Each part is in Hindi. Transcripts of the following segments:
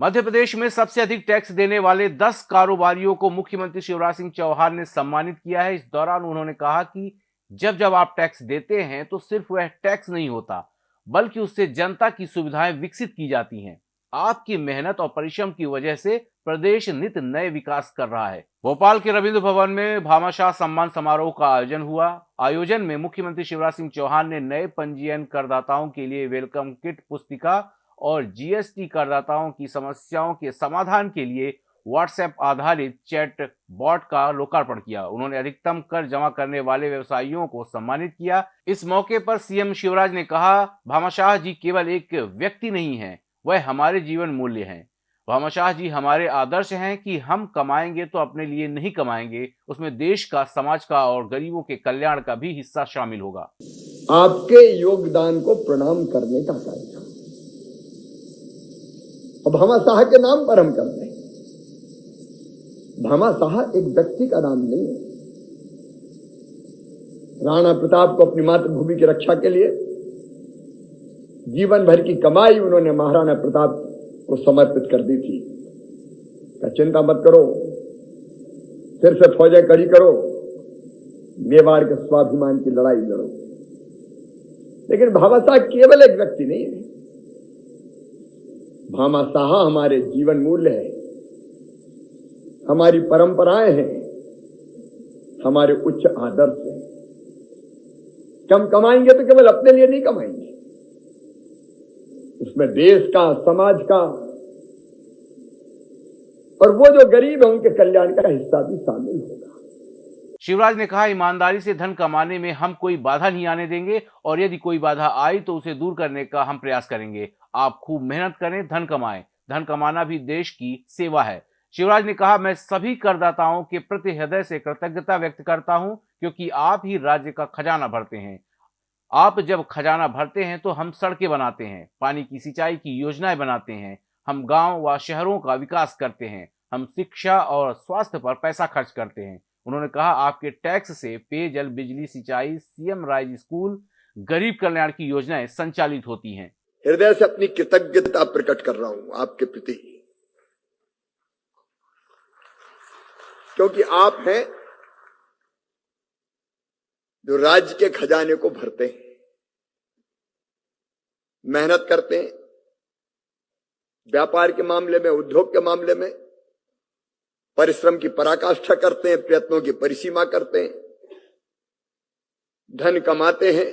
मध्य प्रदेश में सबसे अधिक टैक्स देने वाले 10 कारोबारियों को मुख्यमंत्री शिवराज सिंह चौहान ने सम्मानित किया है। इस दौरान उन्होंने कहा कि जब जब आप टैक्स देते हैं तो सिर्फ़ वह टैक्स नहीं होता, बल्कि उससे जनता की सुविधाएँ विकसित की जाती हैं। आपकी मेहनत और परिश्रम की वजह से प्रदेश नित नए विकास कर रहा है। भोपाल के रविंद्र भवन में भामाशाह सम्मान समारोह का आयोजन हुआ। आयोजन में मुख्यमंत्री शिवराज सिंह चौहान ने नए पंजीयन करदाताओं के लिए वेलकम किट, पुस्तिका और जीएसटी करदाताओं की समस्याओं के समाधान के लिए व्हाट्सएप आधारित चैट बॉट का लोकार्पण किया। उन्होंने अधिकतम कर जमा करने वाले व्यवसायियों को सम्मानित किया। इस मौके पर सीएम शिवराज ने कहा, भामाशाह जी केवल एक व्यक्ति नहीं है, वह हमारे जीवन मूल्य हैं। भामाशाह जी हमारे आदर्श हैं कि हम कमाएँगे तो अपने लिए नहीं कमाएँगे। उसमें देश का, समाज का और गरीबों के कल्याण का भी हिस्सा शामिल होगा। आपके योगदान को प्रणाम करने का कार्यक्रम। भामा शाह के नाम पर हम कर रहे हैं भामा शाह एक व्यक्ति का नाम नहीं है। राणा प्रताप को अपनी मातृभूमि की रक्षा के लिए जीवन भर की कमाई उन्होंने महाराणा प्रताप को समर्पित कर दी थी। चिंता मत करो। फिर से फौजें कड़ी करो। मेवाड़ के स्वाभिमान की लड़ाई लड़ो। लेकिन साहब केवल एक व्यक्ति नहीं है। भामा साहा हमारे जीवन मूल्य है। हमारी परंपराएँ हैं। हमारे उच्च आदर्श हैं। कम कमाएँगे तो केवल अपने लिए नहीं कमाएँगे। उसमें देश का, समाज का और वो जो गरीब है, उनके कल्याण का हिस्सा भी शामिल होगा। शिवराज ने कहा, ईमानदारी से धन कमाने में हम कोई बाधा नहीं आने देंगे और यदि कोई बाधा आई तो उसे दूर करने का हम प्रयास करेंगे। आप खूब मेहनत करें, धन कमाएँ। धन कमाना भी देश की सेवा है। शिवराज ने कहा, मैं सभी करदाताओं के प्रति हृदय से कृतज्ञता व्यक्त करता हूँ, क्योंकि आप ही राज्य का खजाना भरते हैं। आप जब खजाना भरते हैं तो हम सड़कें बनाते हैं, पानी की सिंचाई की योजनाएँ बनाते हैं, हम गाँव व शहरों का विकास करते हैं, हम शिक्षा और स्वास्थ्य पर पैसा खर्च करते हैं। उन्होंने कहा, आपके टैक्स से पेयजल, बिजली, सिंचाई, सीएम, राइज स्कूल, गरीब कल्याण की योजनाएँ संचालित होती हैं। हृदय से अपनी कृतज्ञता प्रकट कर रहा हूँ आपके प्रति। क्योंकि आप हैं जो राज्य के खजाने को भरते हैं, मेहनत करते हैं, व्यापार के मामले में, उद्योग के मामले में परिश्रम की पराकाष्ठा करते हैं, प्रयत्नों की परिसीमा करते हैं, धन कमाते हैं,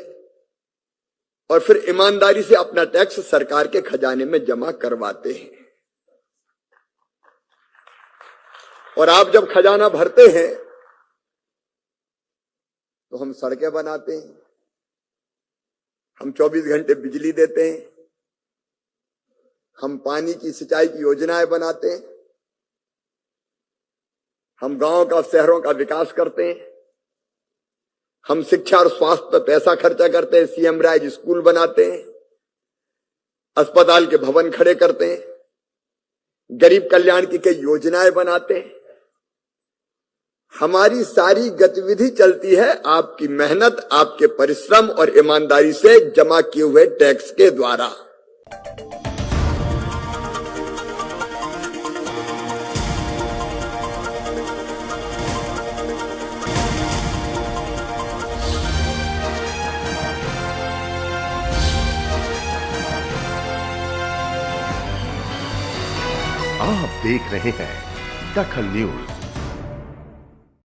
और फिर ईमानदारी से अपना टैक्स सरकार के खजाने में जमा करवाते हैं। और आप जब खजाना भरते हैं तो हम सड़कें बनाते हैं, हम 24 घंटे बिजली देते हैं, हम पानी की सिंचाई की योजनाएँ बनाते हैं हम गाँव का, शहरों का विकास करते हैं। हम शिक्षा और स्वास्थ्य पर पैसा खर्चा करते हैं सीएम राइज स्कूल बनाते हैं, अस्पताल के भवन खड़े करते हैं, गरीब कल्याण की कई योजनाएँ बनाते हैं। हमारी सारी गतिविधि चलती है आपकी मेहनत, आपके परिश्रम और ईमानदारी से जमा किए हुए टैक्स के द्वारा। आप देख रहे हैं दखल न्यूज़।